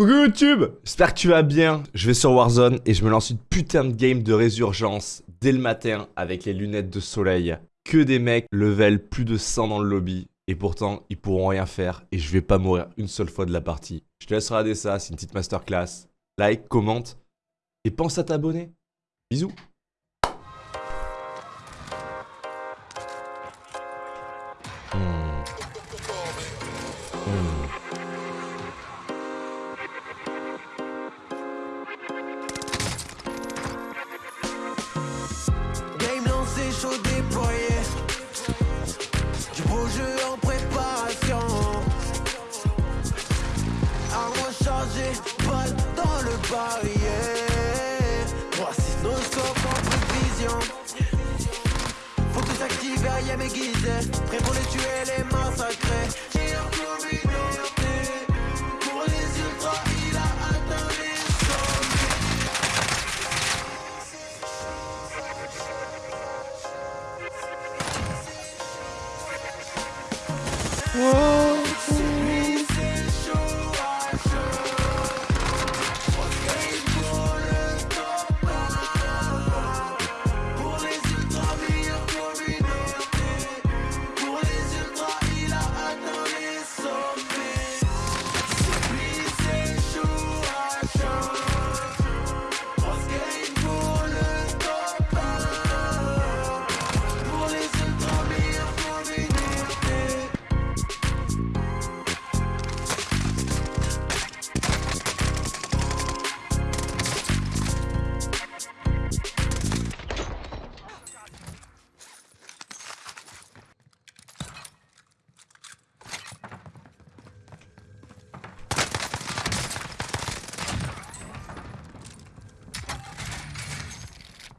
Coucou YouTube J'espère que tu vas bien. Je vais sur Warzone et je me lance une putain de game de résurgence dès le matin avec les lunettes de soleil. Que des mecs level plus de 100 dans le lobby. Et pourtant, ils pourront rien faire et je vais pas mourir une seule fois de la partie. Je te laisse regarder ça, c'est une petite masterclass. Like, commente et pense à t'abonner. Bisous Nos scopes en prévision. Faut que s'active, aïe aiguisé. Prêt pour les tuer, les massacrer. J'ai un. Pour les ultras, il a atteint les sommets. Lui,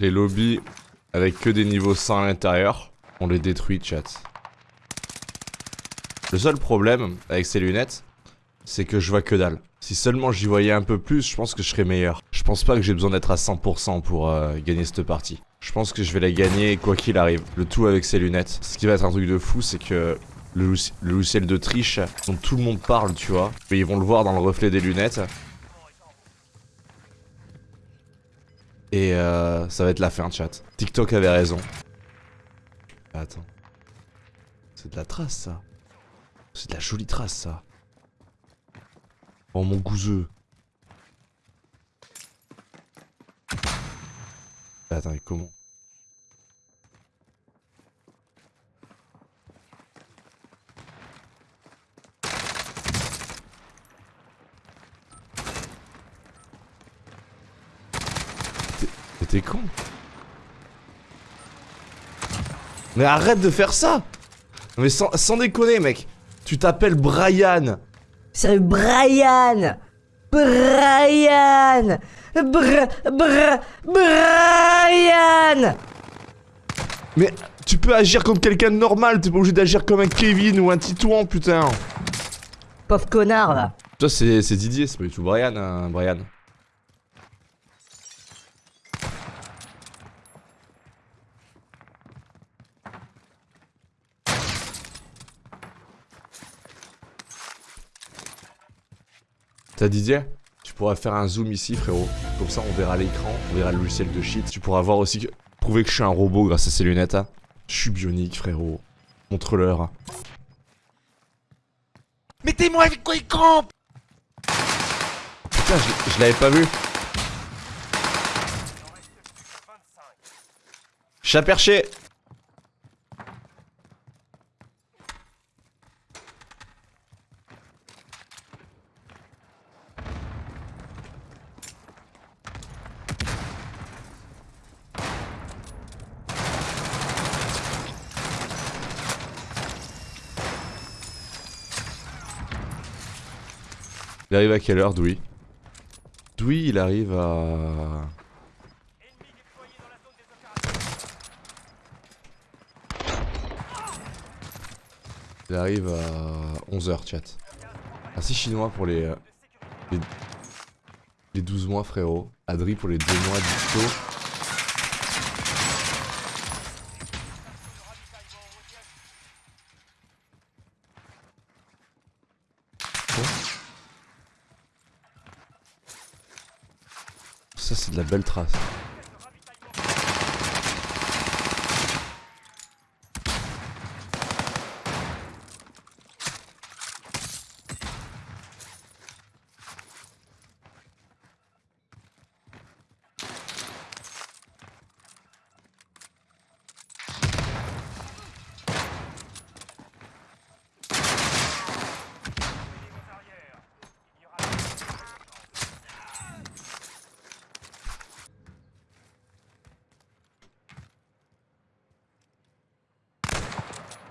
Les lobbies avec que des niveaux 100 à l'intérieur, on les détruit chat. Le seul problème avec ces lunettes, c'est que je vois que dalle. Si seulement j'y voyais un peu plus, je pense que je serais meilleur. Je pense pas que j'ai besoin d'être à 100% pour euh, gagner cette partie. Je pense que je vais la gagner quoi qu'il arrive. Le tout avec ces lunettes. Ce qui va être un truc de fou, c'est que le, le logiciel de triche dont tout le monde parle, tu vois. Mais ils vont le voir dans le reflet des lunettes. Et euh, ça va être la fin, chat. TikTok avait raison. Attends. C'est de la trace, ça. C'est de la jolie trace, ça. Oh, mon gouseux. Attends, comment T'es- con. Mais arrête de faire ça. Mais sans, sans déconner, mec. Tu t'appelles Brian. C'est Brian. Brian. Br Br Brian. Mais tu peux agir comme quelqu'un de normal, t'es pas obligé d'agir comme un Kevin ou un Titouan, putain. Pauvre connard là. Toi, c'est c'est Didier, c'est pas du tout Brian, hein, Brian. T'as Didier Tu pourras faire un zoom ici, frérot. Comme ça, on verra l'écran, on verra le logiciel de shit. Tu pourras voir aussi que... Prouver que je suis un robot grâce à ces lunettes, hein. Je suis bionique, frérot. Montre-leur. Mettez-moi avec quoi il campe? Putain, je, je l'avais pas vu. Chat perché Il arrive à quelle heure, Doui Doui, il arrive à... Il arrive à 11h, chat. Merci chinois pour les, euh, les... les 12 mois, frérot. Adri pour les 2 mois d'Ipto. Ça, c'est de la belle trace.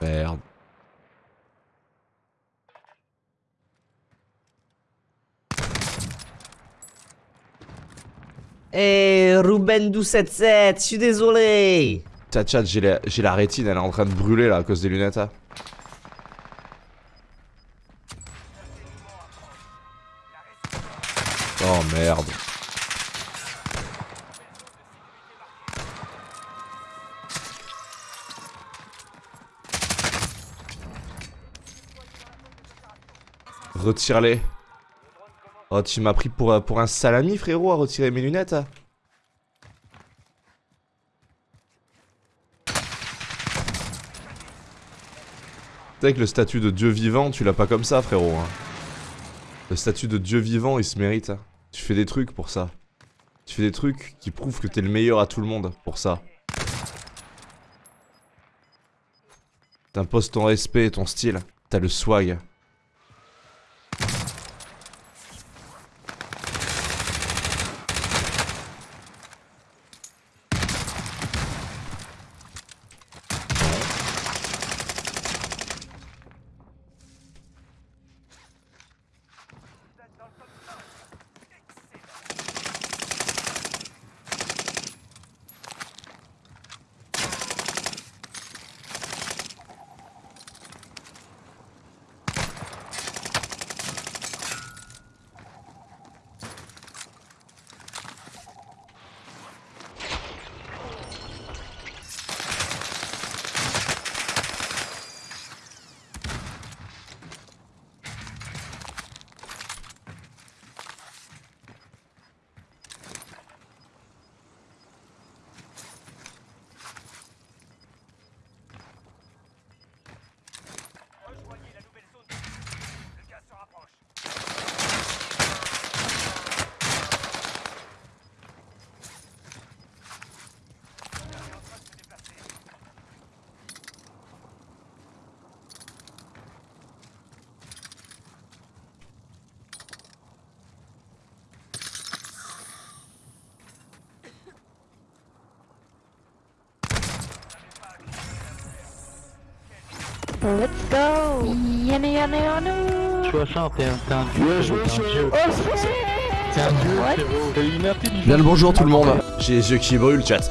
Merde. Eh, Ruben 1277, je suis désolé. Tchat chat, j'ai la, la rétine, elle est en train de brûler là à cause des lunettes. hein. Oh merde. Retire-les. Oh, tu m'as pris pour, euh, un salami, frérot, à retirer mes lunettes. hein. Sais que le statut de dieu vivant, tu l'as pas comme ça, frérot. hein. Le statut de dieu vivant, il se mérite. hein. Tu fais des trucs pour ça. Tu fais des trucs qui prouvent que t'es le meilleur à tout le monde pour ça. T'imposes ton respect et ton style. T'as le swag. Let's go Yana yana yana 60, t'es un, dieu, t'es un dieu. Oh T'es un dieu. Bien le bonjour tout le monde. J'ai les yeux qui brûlent, chat.